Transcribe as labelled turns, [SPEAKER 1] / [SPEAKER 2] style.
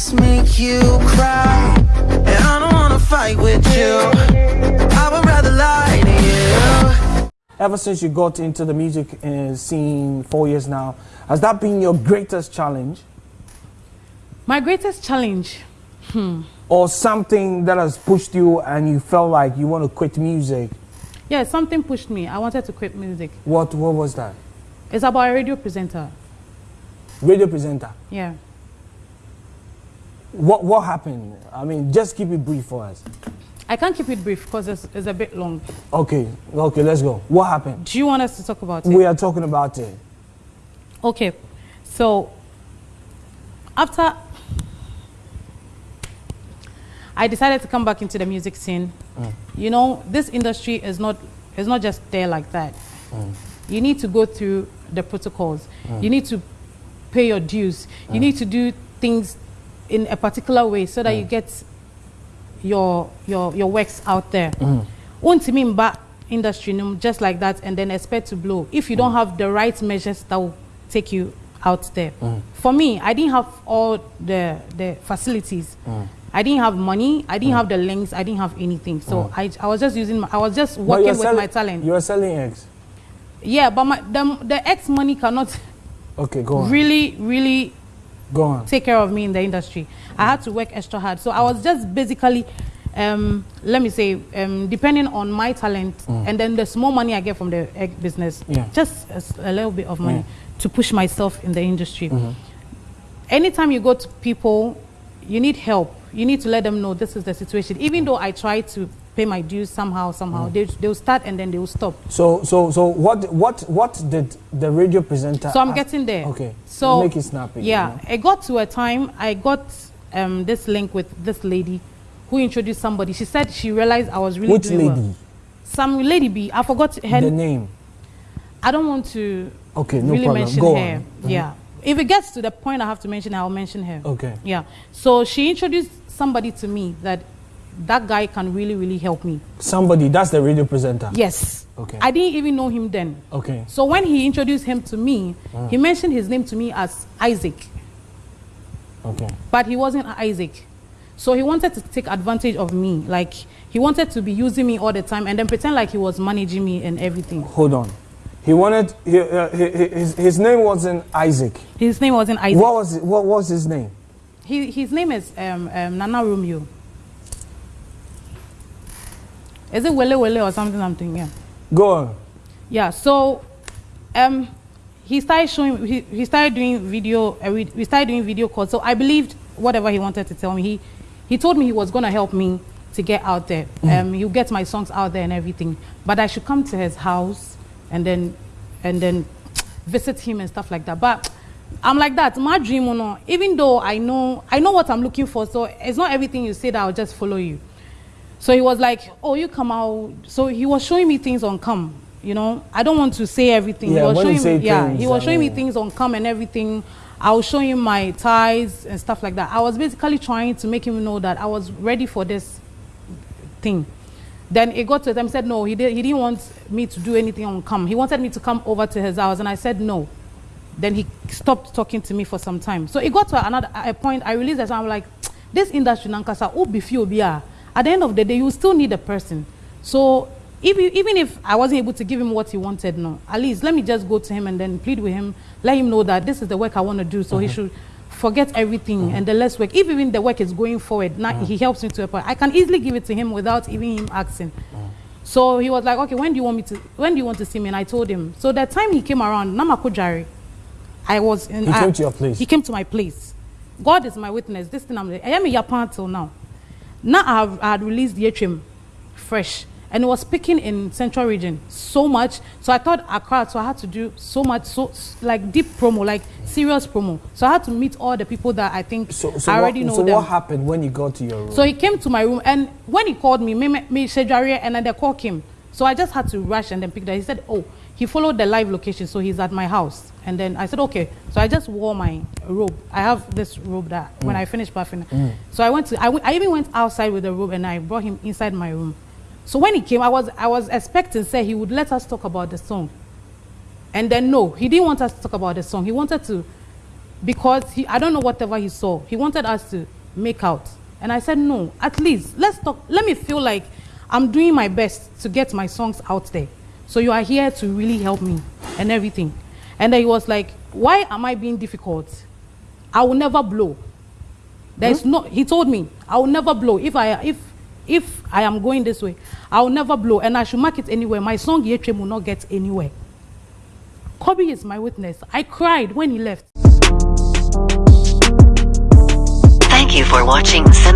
[SPEAKER 1] just make you cry. And I don't wanna fight with you. I would rather lie to you.
[SPEAKER 2] Ever since you got into the music uh, scene four years now, has that been your greatest challenge?
[SPEAKER 3] My greatest challenge, hmm.
[SPEAKER 2] Or something that has pushed you and you felt like you want to quit music?
[SPEAKER 3] Yeah, something pushed me. I wanted to quit music.
[SPEAKER 2] What, what was that?
[SPEAKER 3] It's about a radio presenter.
[SPEAKER 2] Radio presenter?
[SPEAKER 3] Yeah.
[SPEAKER 2] What, what happened? I mean, just keep it brief for us.
[SPEAKER 3] I can't keep it brief because it's, it's a bit long.
[SPEAKER 2] Okay, okay, let's go. What happened?
[SPEAKER 3] Do you want us to talk about it?
[SPEAKER 2] We are talking about it.
[SPEAKER 3] Okay, so after I decided to come back into the music scene, mm. you know, this industry is not is not just there like that. Mm. You need to go through the protocols. Mm. You need to pay your dues. You mm. need to do things in a particular way so that you mm. get your your your works out there. Mm. back industry just like that and then expect to blow if you don't have the right measures that will take you out there. Mm. For me, I didn't have all the the facilities. Mm. I didn't have money. I didn't mm. have the links. I didn't have anything. So mm. I, I was just using. My, I was just working with
[SPEAKER 2] selling,
[SPEAKER 3] my talent.
[SPEAKER 2] You were selling eggs.
[SPEAKER 3] Yeah, but my the the X money cannot.
[SPEAKER 2] Okay, go on.
[SPEAKER 3] Really, really.
[SPEAKER 2] Go on.
[SPEAKER 3] Take care of me in the industry. I had to work extra hard. So I was just basically, um, let me say, um, depending on my talent mm. and then the small money I get from the egg business,
[SPEAKER 2] yeah.
[SPEAKER 3] just a, a, little bit of money to push myself in the industry. Mm -hmm. Anytime you go to people, you need help. You need to let them know this is the situation. Even though I try to pay my dues somehow, somehow. Mm. They, they'll start and then they'll stop.
[SPEAKER 2] So, so, so what, what, what did the radio presenter?
[SPEAKER 3] So I'm getting there.
[SPEAKER 2] Okay.
[SPEAKER 3] So
[SPEAKER 2] make it snappy.
[SPEAKER 3] Yeah, you know? it got to a time I got um, this link with this lady who introduced somebody. She said she realized I was really
[SPEAKER 2] Which
[SPEAKER 3] doing
[SPEAKER 2] lady?
[SPEAKER 3] Well. Some lady B. I forgot her
[SPEAKER 2] the name.
[SPEAKER 3] I don't want to.
[SPEAKER 2] Okay, no
[SPEAKER 3] really
[SPEAKER 2] problem.
[SPEAKER 3] mention
[SPEAKER 2] Go
[SPEAKER 3] her.
[SPEAKER 2] On. Mm -hmm.
[SPEAKER 3] Yeah. If it gets to the point I have to mention I'll mention her.
[SPEAKER 2] Okay.
[SPEAKER 3] Yeah. So she introduced somebody to me that that guy can really, really help me.
[SPEAKER 2] Somebody, that's the radio presenter?
[SPEAKER 3] Yes.
[SPEAKER 2] Okay.
[SPEAKER 3] I didn't even know him then.
[SPEAKER 2] Okay.
[SPEAKER 3] So when he introduced him to me, mm. he mentioned his name to me as Isaac.
[SPEAKER 2] Okay.
[SPEAKER 3] But he wasn't Isaac. So he wanted to take advantage of me. Like, he wanted to be using me all the time and then pretend like he was managing me and everything.
[SPEAKER 2] Hold on. He wanted, he, uh, his, his name wasn't Isaac.
[SPEAKER 3] His name wasn't Isaac.
[SPEAKER 2] What was, it, what was his name?
[SPEAKER 3] He, his name is um, um, Nana Romeo. Is it Wele Wele or something? Something, yeah.
[SPEAKER 2] Go on.
[SPEAKER 3] Yeah, so um, he started showing, he, he started doing video, uh, we, we started doing video calls. So I believed whatever he wanted to tell me. He, he told me he was going to help me to get out there. Mm. Um, he'll get my songs out there and everything. But I should come to his house and then, and then visit him and stuff like that. But I'm like that. My dream, you know, even though I know, I know what I'm looking for. So it's not everything you say that I'll just follow you. So he was like, oh, you come out. So he was showing me things on come. You know, I don't want to say everything.
[SPEAKER 2] Yeah,
[SPEAKER 3] he was
[SPEAKER 2] when
[SPEAKER 3] showing
[SPEAKER 2] you say
[SPEAKER 3] me, yeah,
[SPEAKER 2] things,
[SPEAKER 3] he was
[SPEAKER 2] I
[SPEAKER 3] showing
[SPEAKER 2] mean.
[SPEAKER 3] me things on come and everything. I was showing him my ties and stuff like that. I was basically trying to make him know that I was ready for this thing. Then it got to time, said no, he, did, he didn't want me to do anything on come. He wanted me to come over to his house, and I said no. Then he stopped talking to me for some time. So it got to another a point, I realized song, I'm like, this industry, Nankasa, who be few be at the end of the day, you still need a person. So if you, even if I wasn't able to give him what he wanted, no, at least let me just go to him and then plead with him, let him know that this is the work I want to do, so he mm-hmm. should forget everything mm-hmm. and the less work. If even the work is going forward, now mm. he helps me to a point. I can easily give it to him without even him asking. Mm. So he was like, okay, when do you want me to, when do you want to see me? And I told him. So that time he came around, Namako Jari, I was in.
[SPEAKER 2] He
[SPEAKER 3] I,
[SPEAKER 2] came to your place.
[SPEAKER 3] He came to my place. God is my witness. This thing I'm, I am a Japan till now. Now I, have, I had released the HM fresh and it was picking in central region so much. So I thought Accra, so I had to do so much, so like deep promo, like serious promo. So I had to meet all the people that I think
[SPEAKER 2] So, so,
[SPEAKER 3] I already
[SPEAKER 2] what,
[SPEAKER 3] know
[SPEAKER 2] so
[SPEAKER 3] them.
[SPEAKER 2] what happened when you got to your room?
[SPEAKER 3] So he came to my room, and when he called me, me, me, and then the call came. So I just had to rush and then pick that. He said, "Oh, he followed the live location, so he's at my house." And then I said, "Okay." So I just wore my robe. I have this robe that mm. when I finished bathing. Mm. So I went to. I, w- I even went outside with the robe, and I brought him inside my room. So when he came, I was I was expecting say he would let us talk about the song. And then no, he didn't want us to talk about the song. He wanted to because he I don't know whatever he saw. He wanted us to make out. And I said, no, at least let's talk. Let me feel like I'm doing my best to get my songs out there. So you are here to really help me and everything. And then he was like, why am I being difficult? I will never blow. There's hmm? no, he told me, I will never blow. If I, if, if I am going this way, I will never blow. And I should mark it anywhere. My song Yetrem will not get anywhere. Kobe is my witness. I cried when he left.
[SPEAKER 4] Thank you for watching Simp TV. Subscribe.